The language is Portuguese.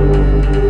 Música